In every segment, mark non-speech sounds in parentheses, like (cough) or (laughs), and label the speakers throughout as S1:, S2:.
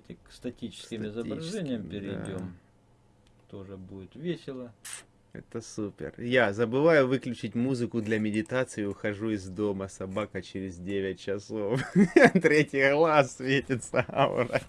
S1: Давайте к статическим изображениям перейдем. Да. Тоже будет весело.
S2: Это супер. Я забываю выключить музыку для медитации, ухожу из дома. Собака через 9 часов. (laughs) Третий глаз светится аура.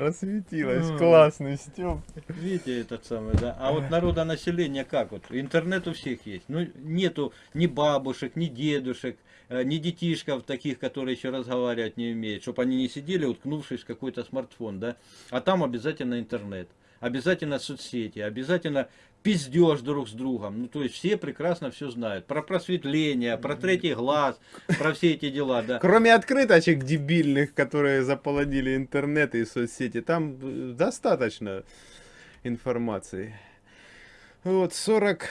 S2: Просветилась. Классный Степ.
S1: Видите, этот самый, да. А вот народонаселение как вот? Интернет у всех есть. Ну, нету ни бабушек, ни дедушек, э, ни детишков таких, которые еще разговаривать не умеют, чтобы они не сидели, уткнувшись в какой-то смартфон, да. А там обязательно интернет обязательно соцсети, обязательно пиздеж друг с другом. Ну, то есть все прекрасно все знают. Про просветление, про третий глаз, про все эти дела, да.
S2: Кроме открыточек дебильных, которые заполонили интернет и соцсети, там э, достаточно информации. Вот 40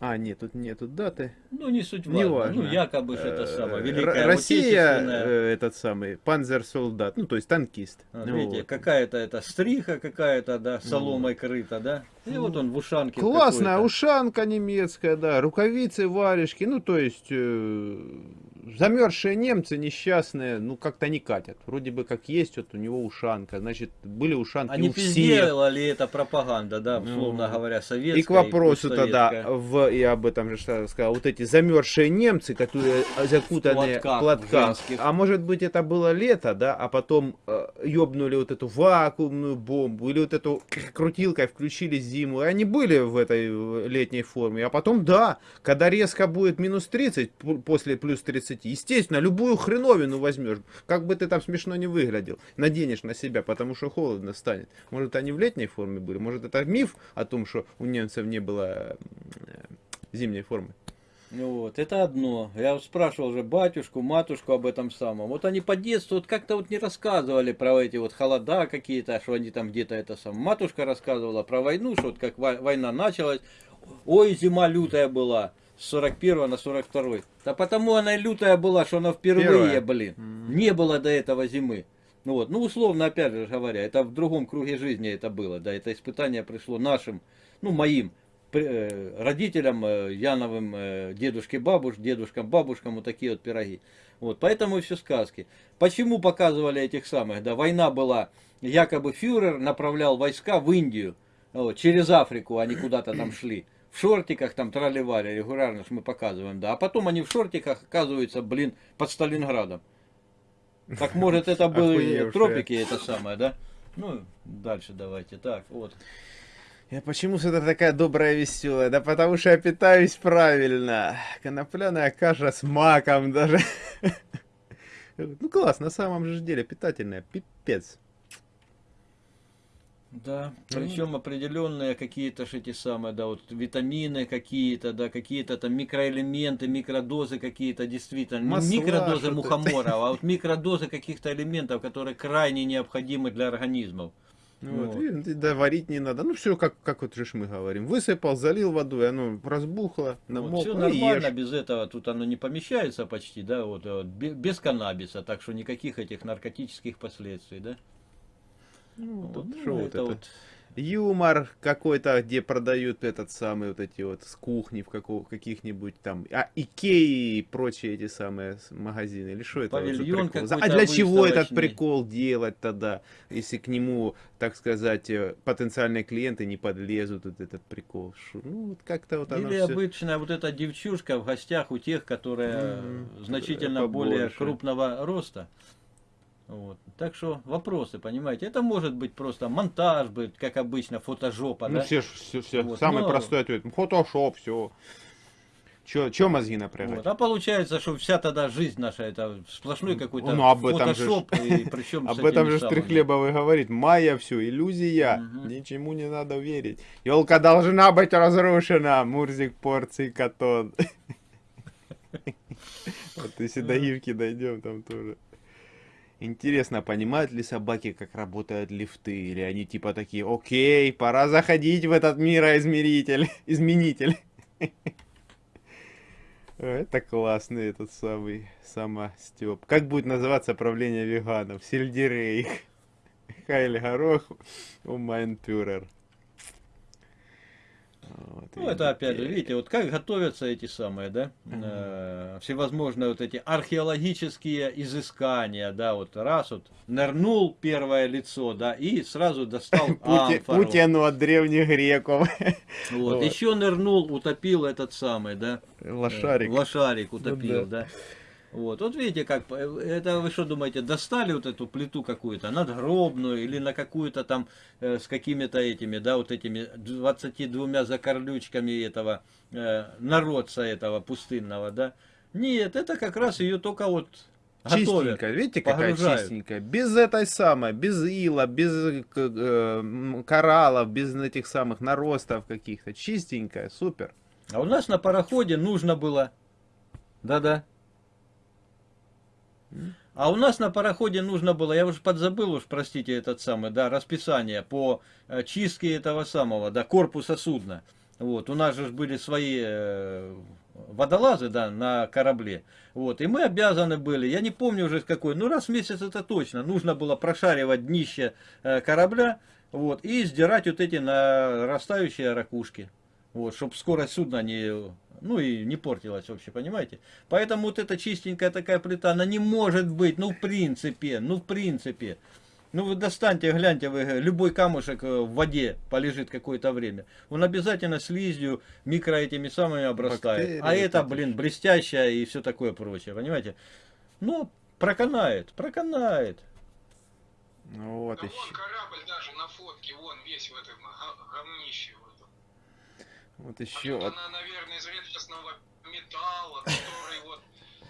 S2: а, нет, тут нету даты.
S1: Ну, не суть важно. Не важно. Ну, якобы же это самое,
S2: э, Великая Россия, э, этот самый, панзер-солдат, ну, то есть танкист.
S1: А, ну, видите, вот. какая-то это стриха какая-то, да, соломой ну. крыта, да? И ну, вот он в ушанке.
S2: Классная ушанка немецкая, да, рукавицы, варежки, ну, то есть... Э, замерзшие немцы несчастные, ну как-то не катят. Вроде бы как есть, вот у него ушанка, значит, были ушанки
S1: Они
S2: у
S1: всех. ли это пропаганда, да, условно ну, говоря, советская
S2: И к вопросу и тогда, в, я об этом же сказал, вот эти замерзшие немцы, которые закутаны в платках, а может быть это было лето, да, а потом э, ёбнули вот эту вакуумную бомбу, или вот эту крутилкой включили зиму, и они были в этой летней форме, а потом, да, когда резко будет минус 30 после плюс 30, 20. Естественно, любую хреновину возьмешь, как бы ты там смешно не выглядел, наденешь на себя, потому что холодно станет. Может, они в летней форме были, может, это миф о том, что у немцев не было э, зимней формы.
S1: Ну вот, это одно. Я спрашивал уже батюшку, матушку об этом самом. Вот они по детству вот как-то вот не рассказывали про эти вот холода какие-то, что они там где-то это сам. Матушка рассказывала про войну, что вот как война началась. Ой, зима лютая была с 41 на 42. Да потому она лютая была, что она впервые, Первая. блин. Mm -hmm. Не было до этого зимы. Ну вот, ну условно, опять же говоря, это в другом круге жизни это было, да, это испытание пришло нашим, ну моим э, родителям, э, Яновым, э, дедушке, бабуш, дедушкам, бабушкам, вот такие вот пироги. Вот, поэтому все сказки. Почему показывали этих самых, да, война была, якобы фюрер направлял войска в Индию, вот, через Африку они куда-то там (clears throat) шли в шортиках там тролливали регулярно, что мы показываем, да. А потом они в шортиках оказываются, блин, под Сталинградом. Так (laughs) может это были тропики, это самое, да? Ну, дальше давайте. Так, вот.
S2: Я почему всегда такая добрая, веселая? Да потому что я питаюсь правильно. Конопляная каша с маком даже. (laughs) Ну класс, на самом же деле питательная, пипец.
S1: Да, причем ну, определенные какие-то эти самые, да, вот витамины какие-то, да, какие-то там микроэлементы, микродозы какие-то, действительно, Масла, не микродозы мухомора, а вот (laughs) микродозы каких-то элементов, которые крайне необходимы для организмов.
S2: Ну, вот. Вот. И, да, варить не надо. Ну, все, как, как вот же мы говорим. Высыпал, залил водой, оно разбухло, намокло, вот,
S1: Все нормально, ешь. без этого тут оно не помещается почти, да, вот, вот без каннабиса, так что никаких этих наркотических последствий, да.
S2: Ну, вот, ну, вот это, это вот юмор какой-то, где продают этот самый вот эти вот с кухни в каких-нибудь там, а Икеи и прочие эти самые магазины, или что это?
S1: Павильон
S2: вот а для чего этот прикол делать тогда, если к нему, так сказать, э, потенциальные клиенты не подлезут, вот этот прикол? Шо? Ну, вот как-то вот
S1: Или
S2: все...
S1: обычная вот эта девчушка в гостях у тех, которые mm -hmm. значительно Побольше. более крупного роста. Вот. Так что вопросы, понимаете, это может быть просто монтаж, быть, как обычно, фотожопа.
S2: Ну,
S1: да?
S2: все, все, все. Вот. самый Но... простой ответ. Фотошоп, все. Че, че мозги напрягать? Вот.
S1: А получается, что вся тогда жизнь наша это сплошной какой-то ну, об этом фотошоп.
S2: Же, и (laughs) причем об этом же Стрихлебовый говорит. Майя все, иллюзия. Угу. Ничему не надо верить. Елка должна быть разрушена. Мурзик, порции, катон. (laughs) Вот если до Ивки дойдем, там тоже. Интересно, понимают ли собаки, как работают лифты? Или они типа такие, окей, пора заходить в этот мироизмеритель, (laughs) изменитель. (laughs) Это классный этот самый самостеп. Как будет называться правление веганов? Сельдерей. (laughs) Хайль Горох, Умайнпюрер.
S1: Вот, ну, это опять же, видите, вот как готовятся эти самые, да, э, всевозможные вот эти археологические изыскания, да, вот раз вот нырнул первое лицо, да, и сразу достал (laughs)
S2: амфору. Путину от древних греков. (laughs)
S1: Вот, вот, еще нырнул, утопил этот самый, да.
S2: Лошарик.
S1: Э, лошарик утопил, ну, да. да. Вот, вот видите, как, э, это вы что думаете, достали вот эту плиту какую-то, надгробную, или на какую-то там, э, с какими-то этими, да, вот этими 22 закорлючками этого, э, народца этого пустынного, да. Нет, это как раз ее только вот
S2: Чистенькая, видите, какая чистенькая. Без этой самой, без ила, без э, кораллов, без этих самых наростов каких-то. Чистенькая, супер.
S1: А у нас на пароходе нужно было... Да-да. А у нас на пароходе нужно было, я уже подзабыл уж, простите, этот самый, да, расписание по э, чистке этого самого, да, корпуса судна. Вот, у нас же были свои э, водолазы, да, на корабле. Вот, и мы обязаны были, я не помню уже какой, ну раз в месяц это точно, нужно было прошаривать днище э, корабля, вот, и сдирать вот эти нарастающие ракушки. Вот, чтобы скорость судна не ну и не портилась вообще, понимаете? Поэтому вот эта чистенькая такая плита, она не может быть, ну в принципе, ну в принципе. Ну вы достаньте, гляньте, вы, любой камушек э, в воде полежит какое-то время. Он обязательно слизью, микро этими самыми обрастает. Бактерии, а это, блин, блестящая и все такое прочее, понимаете? Ну, проканает, проканает.
S3: Ну вот да еще. Вон корабль даже на фотке, вон весь в этом говнище.
S2: Вот еще. Вот.
S3: Она, наверное, из редкостного металла, который вот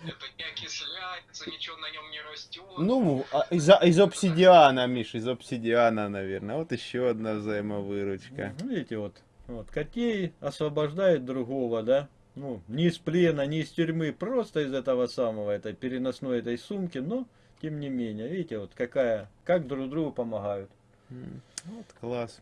S3: это не окисляется, ничего на нем не растет.
S2: Ну, а из, из обсидиана, Миш, из обсидиана, наверное. Вот еще одна взаимовыручка.
S1: Ну, видите, вот, вот Котей освобождает другого, да? Ну, не из плена, не из тюрьмы, просто из этого самого, этой переносной этой сумки, но тем не менее, видите, вот какая, как друг другу помогают.
S2: Вот класс.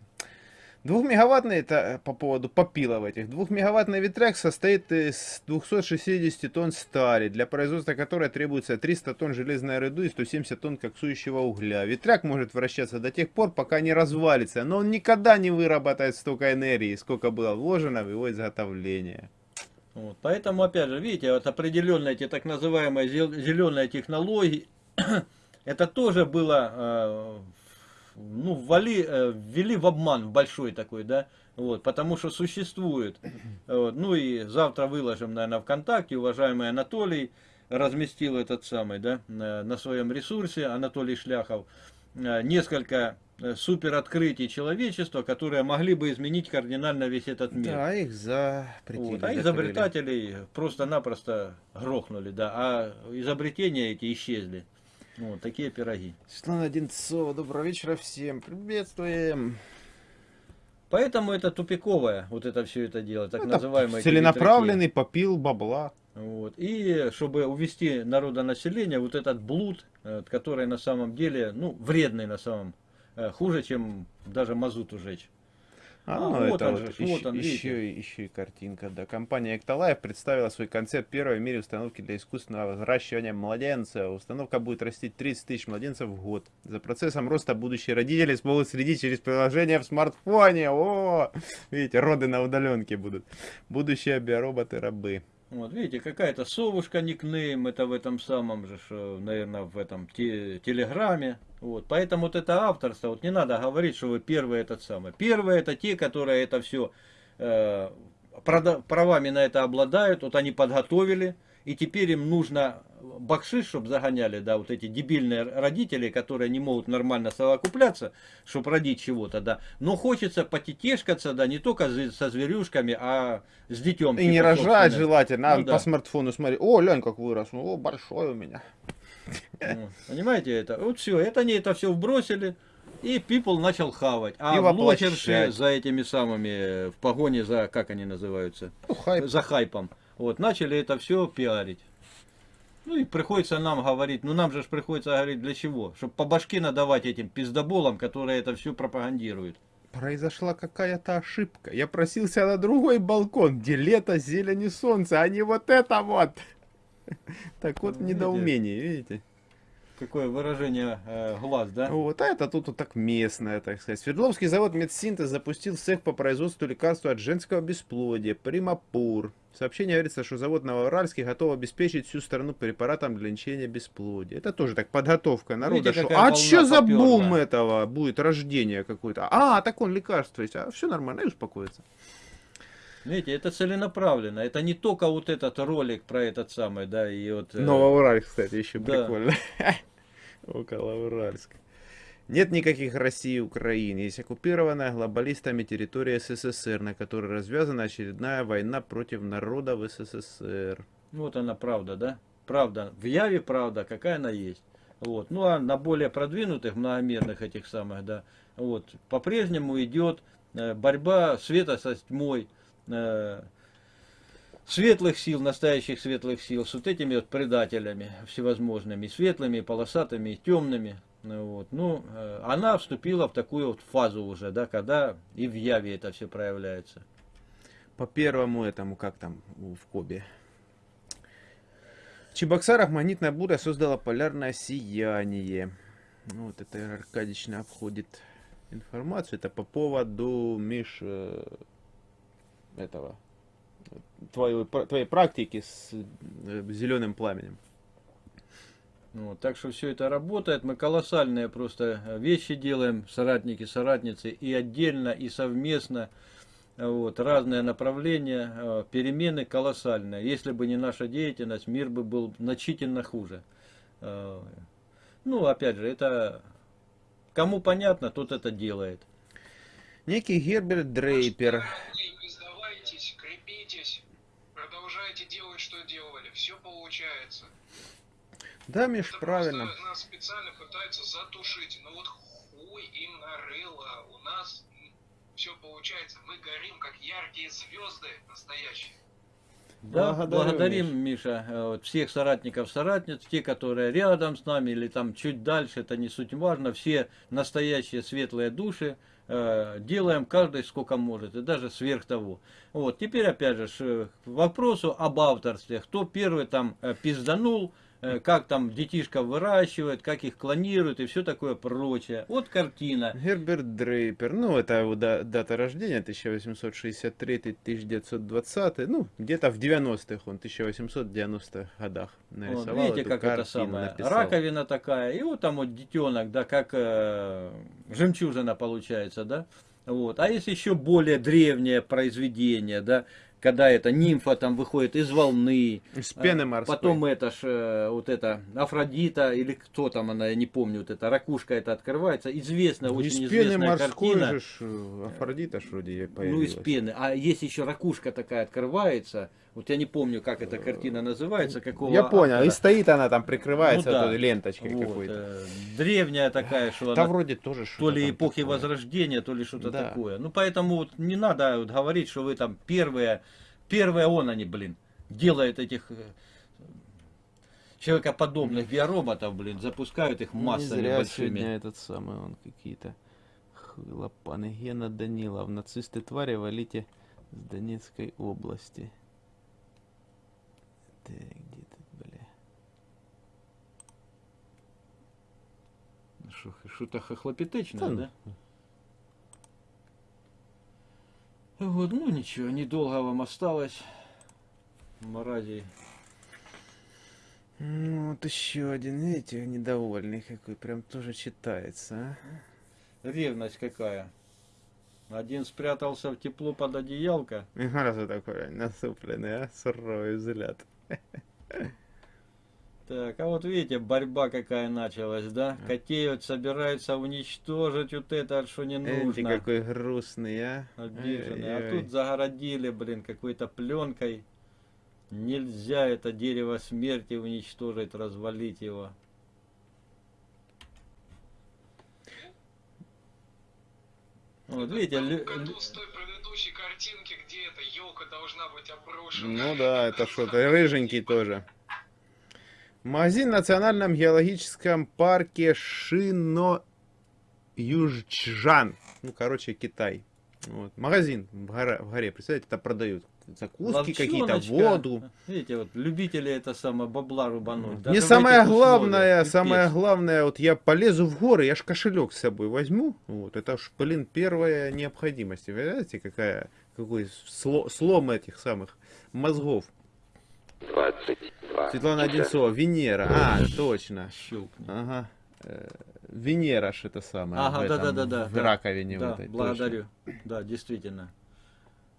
S2: Двухмегаваттный, это э, по поводу попилов этих, двухмегаваттный ветряк состоит из 260 тонн стали, для производства которой требуется 300 тонн железной руды и 170 тонн коксующего угля. Ветряк может вращаться до тех пор, пока не развалится, но он никогда не выработает столько энергии, сколько было вложено в его изготовление.
S1: Вот, поэтому, опять же, видите, вот определенные эти так называемые зеленые технологии, (clears throat) это тоже было э, ну, ввали, э, ввели в обман большой такой, да, вот, потому что существует, вот, ну и завтра выложим, наверное, ВКонтакте, уважаемый Анатолий разместил этот самый, да, на, на своем ресурсе, Анатолий Шляхов, э, несколько э, супер открытий человечества, которые могли бы изменить кардинально весь этот мир.
S2: Да, их запретили.
S1: Вот, а изобретателей просто-напросто грохнули, да, а изобретения эти исчезли. Вот такие пироги.
S2: Светлана Одинцова, доброго вечера всем. Приветствуем.
S1: Поэтому это тупиковое, вот это все это дело, так это называемое.
S2: Целенаправленный попил бабла.
S1: Вот. И чтобы увести народонаселение, вот этот блуд, э, который на самом деле, ну, вредный на самом, э, хуже, чем даже мазут ужечь.
S2: А, ну, вот это он, вот еще, он, еще, еще и картинка. Да. Компания Эктолайф представила свой концепт первой в мире установки для искусственного взращивания младенца. Установка будет растить 30 тысяч младенцев в год. За процессом роста будущие родители смогут следить через приложение в смартфоне. О, видите, роды на удаленке будут. Будущие биороботы-рабы.
S1: Вот, видите, какая-то совушка никнейм, это в этом самом же, наверное, в этом те, телеграме. Вот, поэтому вот это авторство, вот не надо говорить, что вы первые этот самый. Первые это те, которые это все э, правами на это обладают, вот они подготовили, и теперь им нужно бакшиш, чтобы загоняли, да, вот эти дебильные родители, которые не могут нормально совокупляться, чтобы родить чего-то, да. Но хочется потетешкаться, да, не только со зверюшками, а с детем.
S2: И типа, не рожать желательно, а ну, по да. смартфону смотри, о, лянь, как вырос, ну, о, большой у меня.
S1: Понимаете это? Вот все, это они это все вбросили. И People начал хавать. А блогерши за этими самыми, в погоне за, как они называются? Ну, хайп. За хайпом. Вот, начали это все пиарить. Ну и приходится нам говорить, ну нам же приходится говорить для чего? Чтобы по башке надавать этим пиздоболам, которые это все пропагандируют.
S2: Произошла какая-то ошибка. Я просился на другой балкон, где лето, зелень и солнце, а не вот это вот. (laughs) Так вот недоумение, видите?
S1: какое выражение э, глаз, да?
S2: Вот, а это тут вот так местное, так сказать. Свердловский завод Медсинтез запустил цех по производству лекарства от женского бесплодия, Примапур. В сообщении говорится, что завод Новоуральский готов обеспечить всю страну препаратом для лечения бесплодия. Это тоже так подготовка народа.
S1: Видите,
S2: что, а что за
S1: поперла?
S2: бум этого будет, рождение какое-то? А, так он лекарство есть, а все нормально, и успокоится.
S1: Видите, это целенаправленно. Это не только вот этот ролик про этот самый, да, и вот... э,
S2: Новоуральск, кстати, еще
S1: да.
S2: прикольно. (laughs) Около Уральска. Нет никаких России и Украины. Есть оккупированная глобалистами территория СССР, на которой развязана очередная война против народа в СССР.
S1: Вот она правда, да? Правда. В Яве правда, какая она есть. Вот. Ну а на более продвинутых, многомерных этих самых, да, вот, по-прежнему идет э, борьба света со тьмой, светлых сил, настоящих светлых сил, с вот этими вот предателями всевозможными, светлыми, полосатыми, темными. Ну, вот. ну, э, она вступила в такую вот фазу уже, да, когда и в Яве это все проявляется.
S2: По первому этому, как там в Кобе. В Чебоксарах магнитная буря создала полярное сияние. Ну, Вот это Аркадична обходит информацию. Это по поводу, Миш, э, этого, э, твоей, твоей практики с зеленым пламенем.
S1: Вот, так что все это работает. Мы колоссальные просто э, вещи делаем, соратники, соратницы, и отдельно, и совместно. Вот, разные направления, э, перемены колоссальные. Если бы не наша деятельность, мир бы был значительно хуже. Э, Ну, опять же, это кому понятно, тот это делает.
S2: Некий Герберт Дрейпер.
S3: Вы Не сдавайтесь, крепитесь, продолжайте делать, что делали, все получается.
S2: Да, Миш,
S3: Это
S2: правильно.
S3: нас специально пытаются затушить. Ну вот хуй им нарыло. У нас все получается. Мы горим, как яркие звезды настоящие.
S1: Да,
S2: Благодарю,
S1: благодарим, Миша, э, вот всех соратников, соратниц, те, которые рядом с нами или там чуть дальше, это не суть важно, все настоящие светлые души, э, делаем каждый сколько может, и даже сверх того. Вот, теперь опять же, ш- к вопросу об авторстве, кто первый там э, пизданул, э, как там детишков выращивают, как их клонируют и все такое прочее. Вот картина.
S2: Герберт Дрейпер, ну, это его да- дата рождения, 1863-1920, ну, где-то в 90-х он, 1890-х годах
S1: Вот,
S2: нарисовал
S1: видите,
S2: эту
S1: как это
S2: картину,
S1: самое.
S2: написал.
S1: Раковина такая, и вот там вот детенок, да, как э, жемчужина получается, да. Вот. А есть еще более древнее произведение, да, когда эта нимфа там выходит из волны.
S2: Из пены
S1: а,
S2: морской.
S1: Потом это ж, э, вот это, Афродита, или кто там она, я не помню, вот эта ракушка это открывается. Известная,
S2: Ну,
S1: очень
S2: из пены
S1: известная
S2: морской
S1: картина.
S2: же ж, э, Афродита ж вроде ей
S1: Ну,
S2: появилась.
S1: из пены. А есть еще ракушка такая открывается. Вот я не помню, как эта картина называется, какого
S2: Я понял,
S1: автора.
S2: и стоит она там, прикрывается
S1: Ну да.
S2: вот ленточкой
S1: Вот,
S2: какой-то.
S1: э, древняя такая, что
S2: Да
S1: она
S2: вроде тоже
S1: то
S2: что-то
S1: ли эпохи
S2: такое.
S1: Возрождения, то ли что-то
S2: Да.
S1: такое. Ну, поэтому вот не надо вот говорить, что вы там первые, первые он они, блин, делают этих э, человекоподобных биороботов, блин, запускают их
S2: Ну, Не
S1: массами
S2: зря
S1: большими.
S2: сегодня этот самый, он какие-то хлопаны. Гена Данилов, нацисты твари, валите с Донецкой области. Так, где тут, бля?
S1: Шо- Что-то хохлопетечное,
S2: Да ну.
S1: да? Вот, ну ничего, недолго вам осталось. Мрази.
S2: Ну, вот еще один, видите, недовольный какой, прям тоже читается, а?
S1: Ревность какая. Один спрятался в тепло под одеялко.
S2: И Раз такой насупленный, а? Суровый взгляд. (laughs)
S1: Так, а вот видите, борьба какая началась, да? Котеют, собираются уничтожить вот это, что не
S2: Эти
S1: нужно.
S2: какой грустный, а?
S1: Обиженный. А
S2: Ой-ой-ой.
S1: тут загородили, блин, какой-то пленкой. Нельзя это дерево смерти уничтожить, развалить его. Вот видите,
S3: В
S1: лю-
S3: году с той предыдущей картинки, где эта елка должна быть оброшена.
S2: Ну да, это что-то рыженький тоже. Магазин в Национальном геологическом парке Шино Южчжан. Ну, короче, Китай. Вот. Магазин в горе, в горе, представляете, это продают. закуски какие-то, воду.
S1: Видите, вот любители это самое бабла рубануть.
S2: Мне самое главное, самое главное, вот я полезу в горы, я ж кошелек с собой возьму. Вот, это ж, блин, первая необходимость. Вы знаете, какая, какой слом этих самых мозгов. 22. Светлана Одинцова, Венера. А, точно.
S1: Щелкни.
S2: Ага. Э, Венера ж это самое.
S1: Ага, да, да, да, да.
S2: В раковине
S1: да,
S2: вот этой.
S1: Благодарю. Точно. Да, действительно.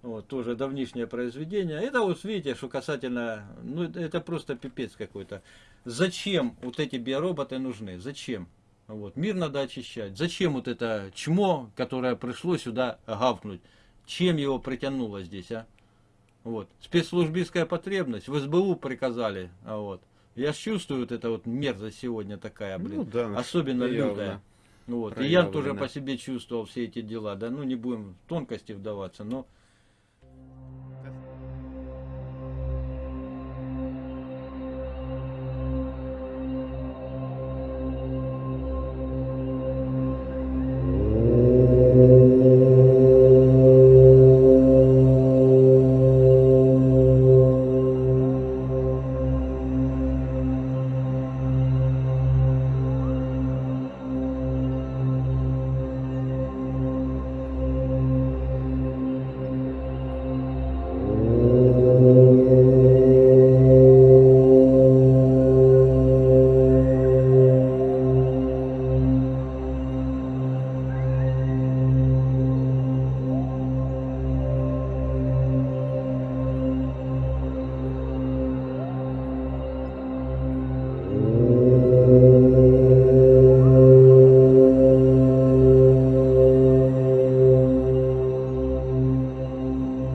S1: Вот, тоже давнишнее произведение. Это вот видите, что касательно, ну это просто пипец какой-то. Зачем вот эти биороботы нужны? Зачем? Вот, мир надо очищать. Зачем вот это чмо, которое пришло сюда гавкнуть? Чем его притянуло здесь, а? Вот. Спецслужбистская потребность, в СБУ приказали. А вот. Я чувствую вот это вот мерзость сегодня такая, блин. Ну, да, особенно лютая. Вот. И я тоже по себе чувствовал все эти дела. Да, ну не будем в тонкости вдаваться, но